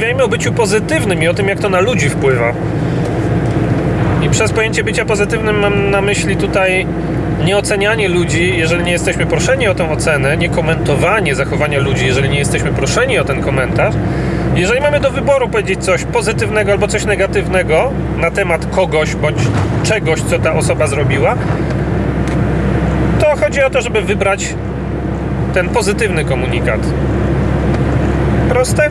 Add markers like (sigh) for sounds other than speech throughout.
porozmawiajmy o byciu pozytywnym i o tym, jak to na ludzi wpływa. I przez pojęcie bycia pozytywnym mam na myśli tutaj nie ocenianie ludzi, jeżeli nie jesteśmy proszeni o tę ocenę, nie komentowanie zachowania ludzi, jeżeli nie jesteśmy proszeni o ten komentarz. Jeżeli mamy do wyboru powiedzieć coś pozytywnego albo coś negatywnego na temat kogoś bądź czegoś, co ta osoba zrobiła, to chodzi o to, żeby wybrać ten pozytywny komunikat. Proste?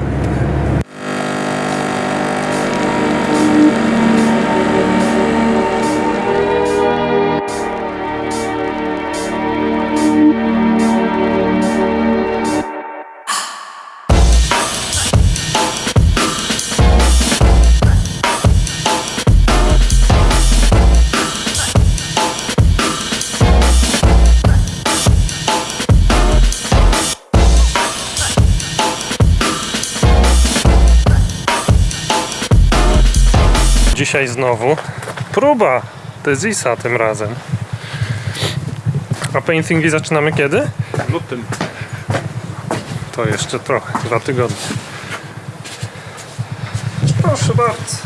Dzisiaj znowu próba Tezisa tym razem. A paintingi zaczynamy kiedy? lutym. To jeszcze trochę, dwa tygodnie. Proszę bardzo.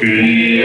Pewnie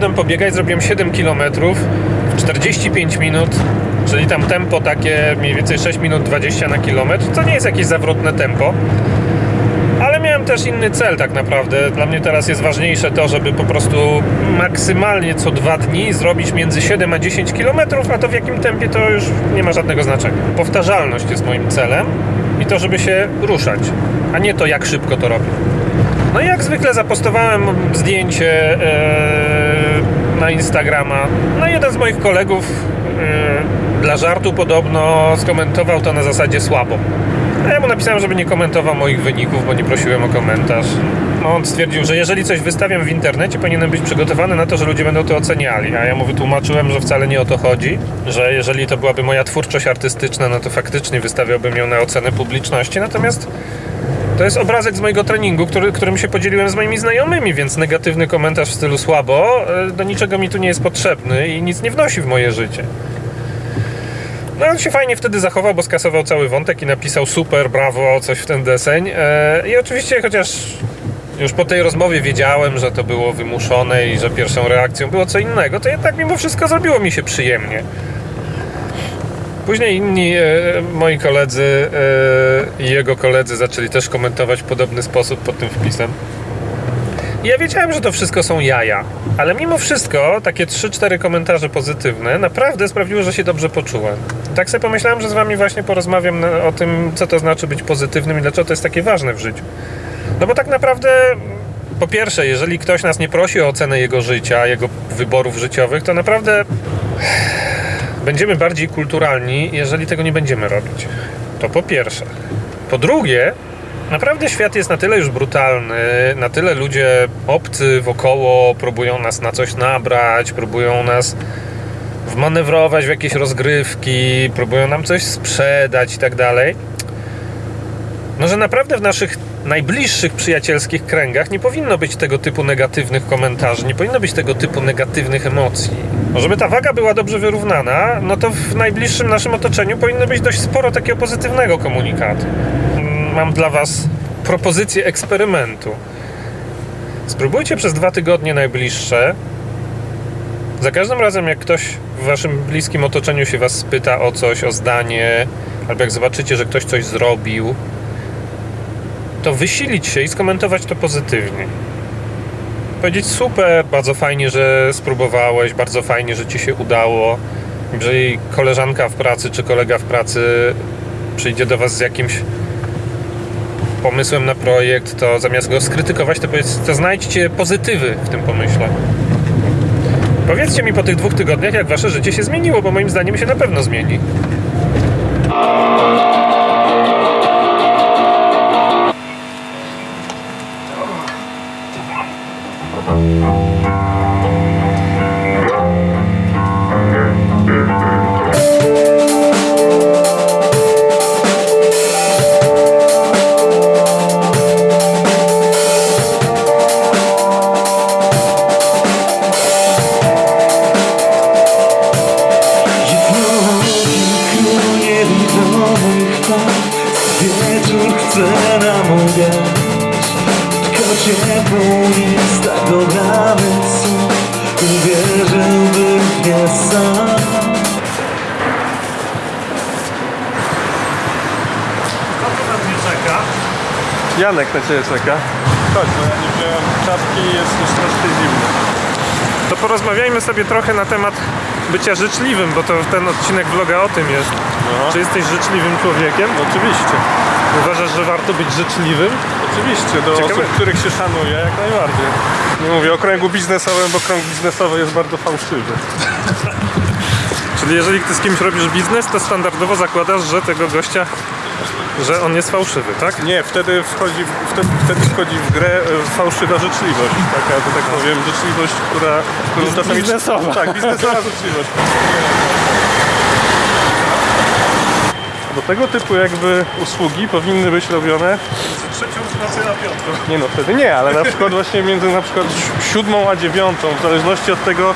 poszedłem pobiegać, zrobiłem 7 km w 45 minut, czyli tam tempo takie mniej więcej 6 minut 20 na kilometr, co nie jest jakieś zawrotne tempo. Ale miałem też inny cel tak naprawdę. Dla mnie teraz jest ważniejsze to, żeby po prostu maksymalnie co dwa dni zrobić między 7 a 10 km, a to w jakim tempie to już nie ma żadnego znaczenia. Powtarzalność jest moim celem i to, żeby się ruszać, a nie to, jak szybko to robię. No i jak zwykle zapostowałem zdjęcie e, na Instagrama. No jeden z moich kolegów e, dla żartu podobno skomentował to na zasadzie słabo. A ja mu napisałem, żeby nie komentował moich wyników, bo nie prosiłem o komentarz. No on stwierdził, że jeżeli coś wystawiam w internecie, powinienem być przygotowany na to, że ludzie będą to oceniali. A ja mu wytłumaczyłem, że wcale nie o to chodzi, że jeżeli to byłaby moja twórczość artystyczna, no to faktycznie wystawiałbym ją na ocenę publiczności. Natomiast to jest obrazek z mojego treningu, który, którym się podzieliłem z moimi znajomymi, więc negatywny komentarz w stylu słabo e, do niczego mi tu nie jest potrzebny i nic nie wnosi w moje życie. No on się fajnie wtedy zachował, bo skasował cały wątek i napisał super, brawo, coś w ten deseń. E, I oczywiście, chociaż już po tej rozmowie wiedziałem, że to było wymuszone i że pierwszą reakcją było co innego, to jednak mimo wszystko zrobiło mi się przyjemnie. Później inni e, moi koledzy e, i jego koledzy zaczęli też komentować w podobny sposób pod tym wpisem. Ja wiedziałem, że to wszystko są jaja, ale mimo wszystko takie 3-4 komentarze pozytywne naprawdę sprawiło, że się dobrze poczułem. Tak sobie pomyślałem, że z wami właśnie porozmawiam o tym, co to znaczy być pozytywnym i dlaczego to jest takie ważne w życiu. No bo tak naprawdę, po pierwsze, jeżeli ktoś nas nie prosi o ocenę jego życia, jego wyborów życiowych, to naprawdę będziemy bardziej kulturalni, jeżeli tego nie będziemy robić. To po pierwsze. Po drugie, naprawdę świat jest na tyle już brutalny, na tyle ludzie obcy wokoło próbują nas na coś nabrać, próbują nas wmanewrować w jakieś rozgrywki, próbują nam coś sprzedać i tak dalej. No, że naprawdę w naszych najbliższych przyjacielskich kręgach nie powinno być tego typu negatywnych komentarzy, nie powinno być tego typu negatywnych emocji. No, Żeby ta waga była dobrze wyrównana, no to w najbliższym naszym otoczeniu powinno być dość sporo takiego pozytywnego komunikatu. Mm, Mam dla Was propozycję eksperymentu. Spróbujcie przez dwa tygodnie najbliższe. Za każdym razem, jak ktoś w Waszym bliskim otoczeniu się Was spyta o coś, o zdanie, albo jak zobaczycie, że ktoś coś zrobił, to wysilić się i skomentować to pozytywnie. Powiedzieć super, bardzo fajnie, że spróbowałeś, bardzo fajnie, że ci się udało. Jeżeli koleżanka w pracy czy kolega w pracy przyjdzie do was z jakimś pomysłem na projekt, to zamiast go skrytykować, to, to znajdźcie pozytywy w tym pomyśle. Powiedzcie mi po tych dwóch tygodniach, jak wasze życie się zmieniło, bo moim zdaniem się na pewno zmieni. Czeka? Janek na ciebie czeka. Chodź, bo ja nie wziąłem czapki i jest już troszkę zimno. To porozmawiajmy sobie trochę na temat bycia życzliwym, bo to ten odcinek vloga o tym jest. No. Czy jesteś życzliwym człowiekiem? Oczywiście. Uważasz, że warto być życzliwym? Oczywiście, do Ciekawe. osób, których się szanuje, jak najbardziej. Nie mówię o kręgu biznesowym, bo krąg biznesowy jest bardzo fałszywy. (laughs) Czyli jeżeli ty z kimś robisz biznes, to standardowo zakładasz, że tego gościa, że on jest fałszywy, tak? Nie, wtedy wchodzi, w- wtedy, wtedy wchodzi w grę e, fałszywa życzliwość. Taka, że tak powiem, życzliwość, która... którą czasami- biznesowa. Tak, biznesowa życzliwość. Do tego typu jakby usługi powinny być robione Trzecią w nocy na piątku. Nie no, wtedy nie, ale na przykład właśnie między na przykład si- siódmą a dziewiątą, w zależności od tego,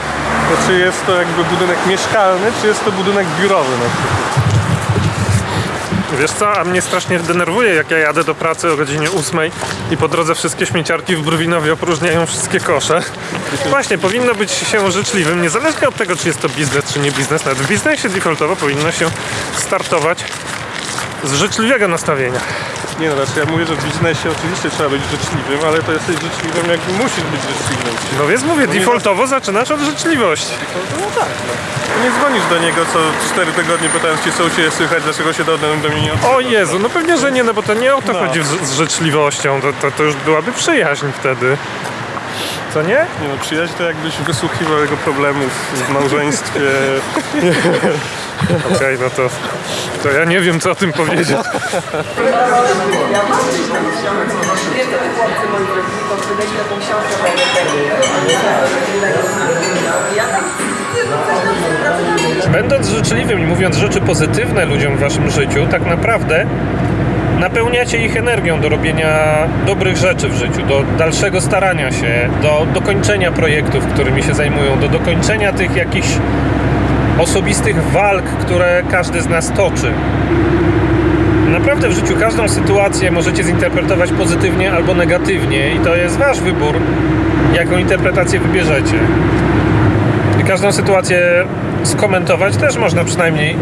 czy jest to jakby budynek mieszkalny, czy jest to budynek biurowy na przykład. Wiesz co, a mnie strasznie denerwuje, jak ja jadę do pracy o godzinie 8 i po drodze wszystkie śmieciarki w Brwinowie opróżniają wszystkie kosze. Właśnie, powinno być się życzliwym, niezależnie od tego, czy jest to biznes, czy nie biznes. Nawet w biznesie defaultowo powinno się startować z życzliwego nastawienia. Nie no, znaczy ja mówię, że w biznesie oczywiście trzeba być życzliwym, ale to jesteś życzliwym, jak musisz być życzliwym. No więc mówię, defaultowo zaczynasz od życzliwości. No tak, no. Nie dzwonisz do niego co 4 tygodnie pytając cię, co u Ciebie słychać, dlaczego się do, do mnie nie odzywa. O Jezu, no pewnie, że nie, no bo to nie o to No. chodzi z, z życzliwością, to, to, to już byłaby przyjaźń wtedy. Co nie? Nie no, przyjaźń to jakbyś wysłuchiwał jego problemów w małżeństwie. (laughs) Okej, no to, to ja nie wiem, co o tym powiedzieć. Będąc życzliwym i mówiąc rzeczy pozytywne ludziom w waszym życiu, tak naprawdę napełniacie ich energią do robienia dobrych rzeczy w życiu, do dalszego starania się, do dokończenia projektów, którymi się zajmują, do dokończenia tych jakichś osobistych walk, które każdy z nas toczy. Naprawdę w życiu każdą sytuację możecie zinterpretować pozytywnie albo negatywnie i to jest wasz wybór, jaką interpretację wybierzecie. I każdą sytuację skomentować też można przynajmniej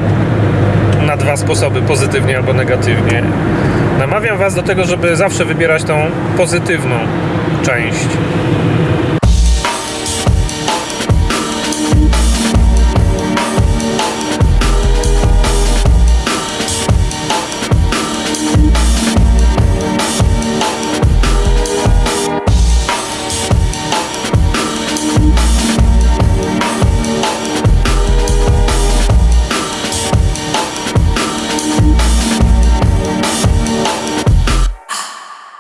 na dwa sposoby, pozytywnie albo negatywnie. Namawiam Was do tego, żeby zawsze wybierać tą pozytywną część